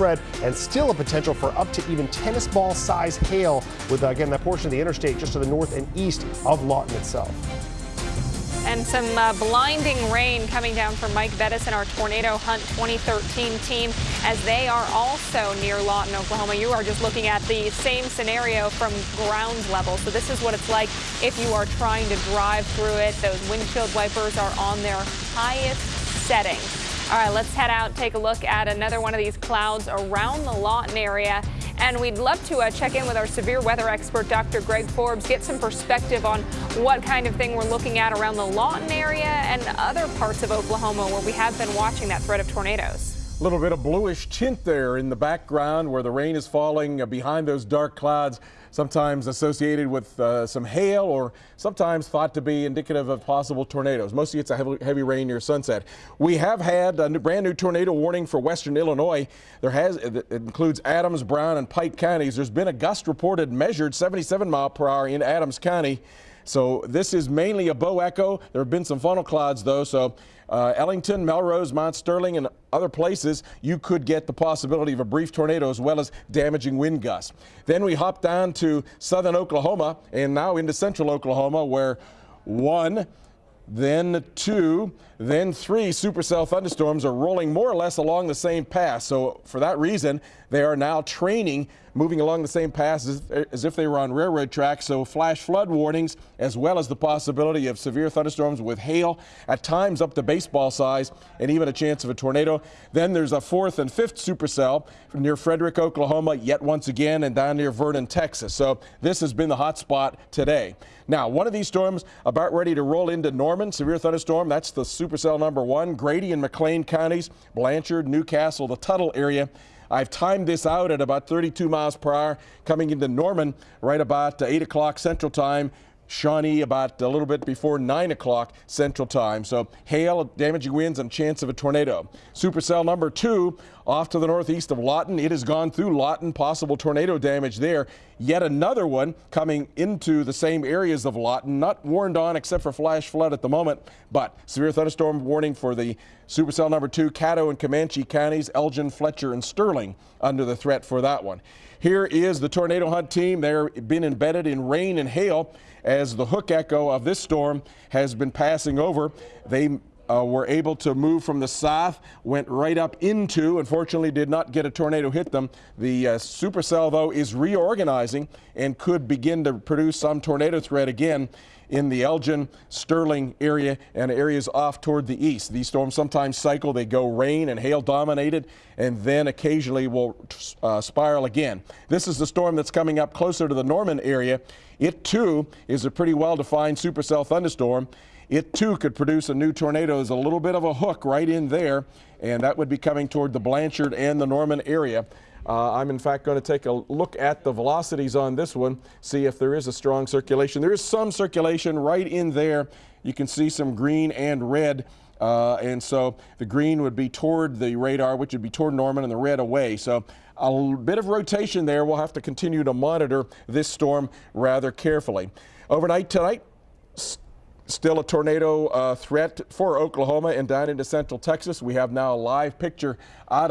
and still a potential for up to even tennis ball size hail with, uh, again, that portion of the interstate just to the north and east of Lawton itself. And some uh, blinding rain coming down from Mike Bettes and our Tornado Hunt 2013 team as they are also near Lawton, Oklahoma. You are just looking at the same scenario from ground level. So this is what it's like if you are trying to drive through it. Those windshield wipers are on their highest setting. All right, let's head out, take a look at another one of these clouds around the Lawton area. And we'd love to uh, check in with our severe weather expert, Dr. Greg Forbes, get some perspective on what kind of thing we're looking at around the Lawton area and other parts of Oklahoma where we have been watching that threat of tornadoes. A little bit of bluish tint there in the background where the rain is falling uh, behind those dark clouds, sometimes associated with uh, some hail or sometimes thought to be indicative of possible tornadoes. Mostly it's a heavy, heavy rain near sunset. We have had a new, brand new tornado warning for western Illinois. There has it includes Adams, Brown, and Pike counties. There's been a gust reported measured 77 mile per hour in Adams County. So this is mainly a bow echo. There have been some funnel clouds though, so uh, Ellington, Melrose, Mount Sterling, and other places, you could get the possibility of a brief tornado as well as damaging wind gusts. Then we hop down to southern Oklahoma and now into central Oklahoma where one then two, then three supercell thunderstorms are rolling more or less along the same path. So for that reason, they are now training, moving along the same path as, as if they were on railroad tracks. So flash flood warnings, as well as the possibility of severe thunderstorms with hail, at times up to baseball size, and even a chance of a tornado. Then there's a fourth and fifth supercell near Frederick, Oklahoma, yet once again, and down near Vernon, Texas. So this has been the hot spot today. Now, one of these storms about ready to roll into Norman, severe thunderstorm. That's the supercell number one. Grady and McClain counties, Blanchard, Newcastle, the Tuttle area. I've timed this out at about 32 miles per hour coming into Norman right about 8 o'clock Central Time. Shawnee about a little bit before 9 o'clock Central Time. So hail, damaging winds, and chance of a tornado. Supercell number two off to the northeast of Lawton. It has gone through Lawton, possible tornado damage there. Yet another one coming into the same areas of Lawton, not warned on except for flash flood at the moment, but severe thunderstorm warning for the supercell number two, Caddo and Comanche counties, Elgin, Fletcher, and Sterling under the threat for that one. Here is the tornado hunt team. They've been embedded in rain and hail as the hook echo of this storm has been passing over. They uh, were able to move from the south, went right up into, unfortunately did not get a tornado hit them. The uh, supercell, though, is reorganizing and could begin to produce some tornado threat again in the Elgin, Sterling area and areas off toward the east. These storms sometimes cycle. They go rain and hail dominated and then occasionally will uh, spiral again. This is the storm that's coming up closer to the Norman area. It too is a pretty well-defined supercell thunderstorm. It too could produce a new tornado as a little bit of a hook right in there, and that would be coming toward the Blanchard and the Norman area. Uh, I'm in fact going to take a look at the velocities on this one, see if there is a strong circulation. There is some circulation right in there. You can see some green and red. Uh, and so the green would be toward the radar, which would be toward Norman, and the red away. So a bit of rotation there. We'll have to continue to monitor this storm rather carefully. Overnight tonight, Still a tornado uh, threat for Oklahoma and down into central Texas. We have now a live picture out